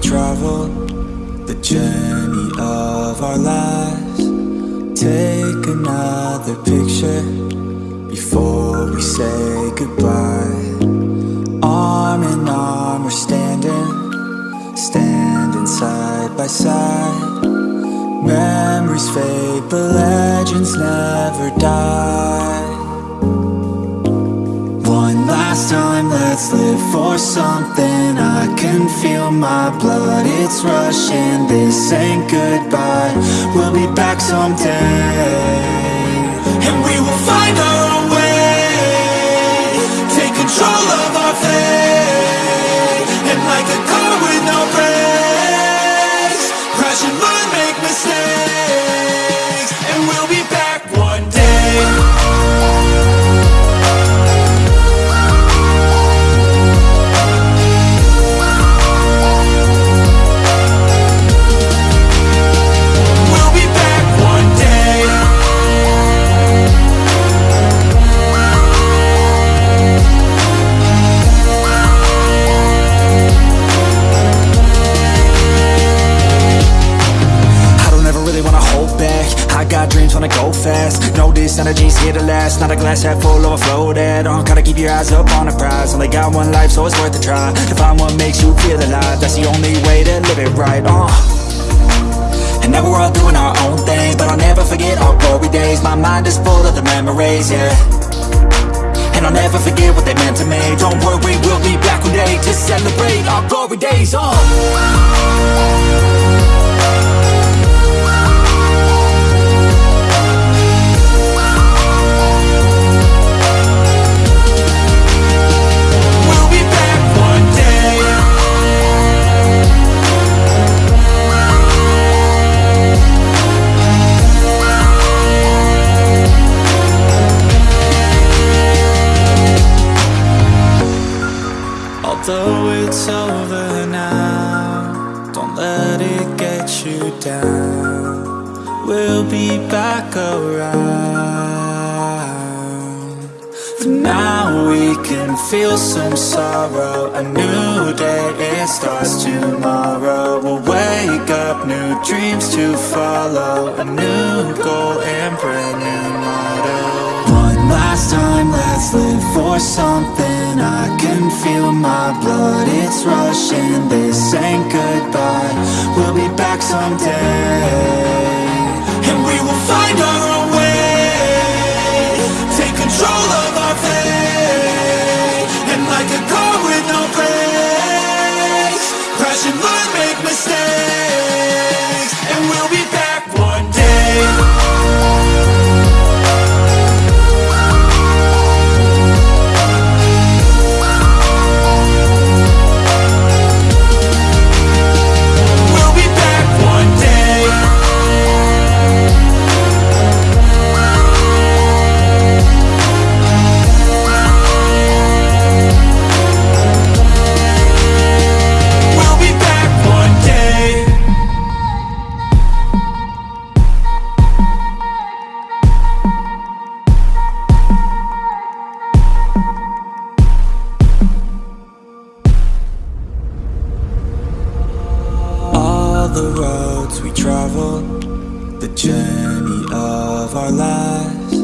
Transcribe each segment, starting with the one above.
travel the journey of our lives. Take another picture before we say goodbye. Arm in arm, we're standing, standing side by side. Memories fade, but legends never die. One last time, let's live for something feel my blood, it's rushing. This ain't goodbye, we'll be back someday. And we will find our own way. Take control of our fate Not a glass half full overflow that uh, Gotta keep your eyes up on the prize. Only got one life so it's worth a try. To find what makes you feel alive That's the only way to live it right uh. And now we're all doing our own thing But I'll never forget our glory days. My mind is full of the memories, yeah. And I'll never forget what they meant to me. Don't worry, we'll be back one day To celebrate our glory days, uh feel some sorrow. A new day, it starts tomorrow. We'll wake up, new dreams to follow. A new goal and brand new motto. One last time, let's live for something. I can feel my blood, it's rushing. This ain't goodbye, we'll be back someday. And we will find our the roads we travel The journey of our lives.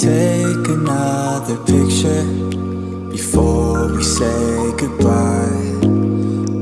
Take another picture Before we say goodbye.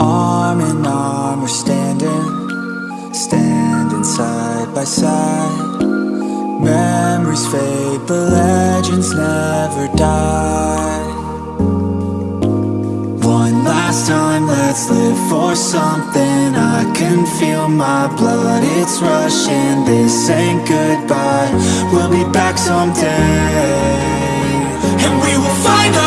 Arm in arm we're standing Standing side by side. Memories fade but legends never die let's live for something. I can feel my blood, it's rushing. This ain't goodbye, we'll be back someday. And we will find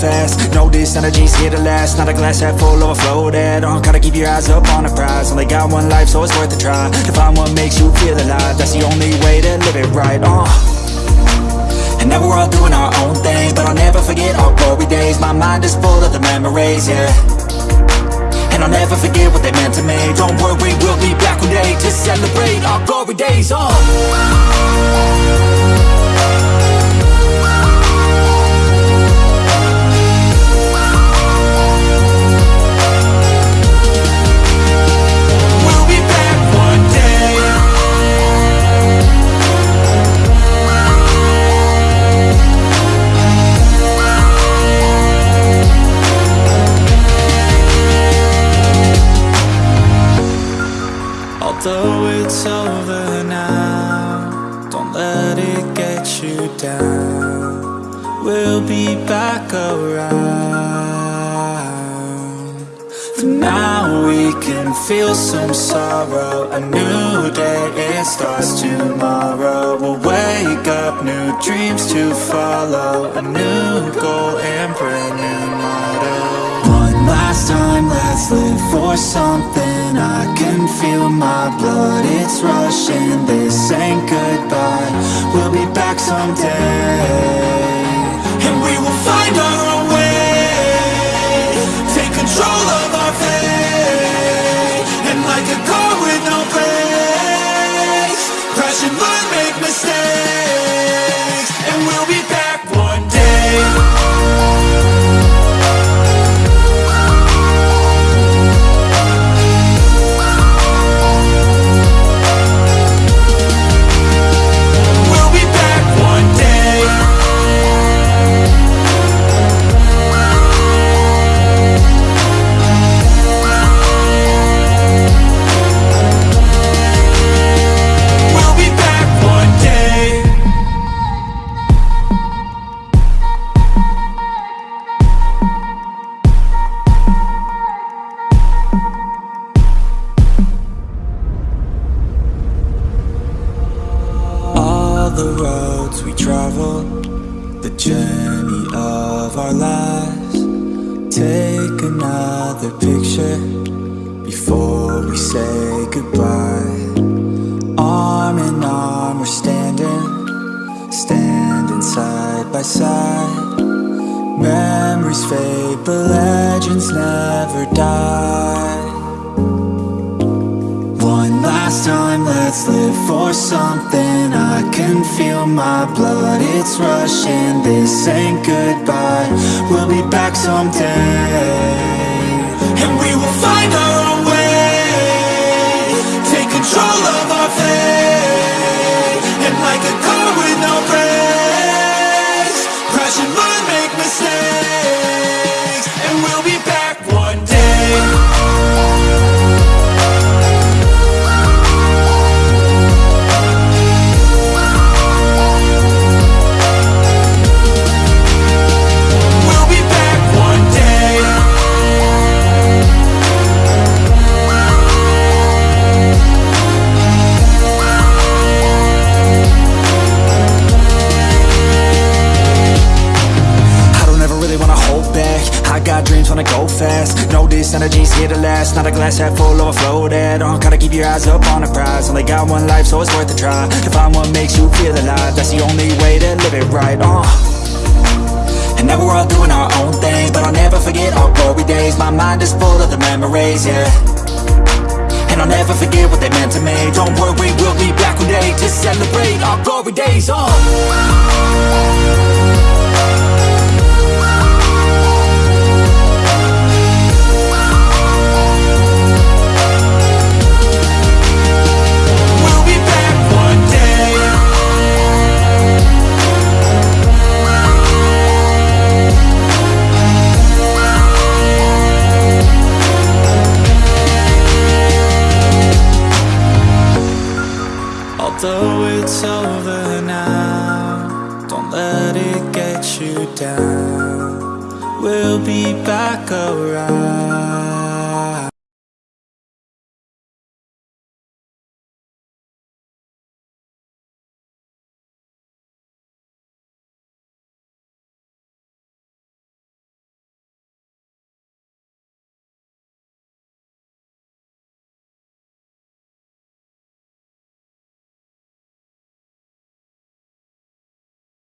fast. No, this energy's here to last. Not a glass half full overflow that uh, Gotta keep your eyes up on the prize. Only got one life so it's worth a try. To find what makes you feel alive That's the only way to live it right, uh. And now we're all doing our own thing But I'll never forget our glory days. My mind is full of the memories, yeah. And I'll never forget what they meant to me. Don't worry, we'll be back one day To celebrate our glory days, oh down. We'll be back around. For now we can feel some sorrow. A new day, it starts tomorrow. We'll wake up, new dreams to follow. A new goal and brand new let's live for something. I can feel my blood, it's rushing. This ain't goodbye, we'll be back someday. And we will find our own way. Take control of our fate. And like a car with no brakes before we say goodbye. Arm in arm, we're standing, standing side by side. Memories fade, but legends never die. One last time, let's live for something I can feel my blood, it's rushing This ain't goodbye, we'll be back someday And we will Make mistakes energy's here to last. Not a glass half full, overflow that uh, Gotta keep your eyes up on the prize. Only got one life, so it's worth a try To find what makes you feel alive. That's the only way to live it right, uh. And now we're all doing our own thing But I'll never forget our glory days. My mind is full of the memories, yeah. And I'll never forget what they meant to me. Don't worry, we'll be back one day To celebrate our glory days, oh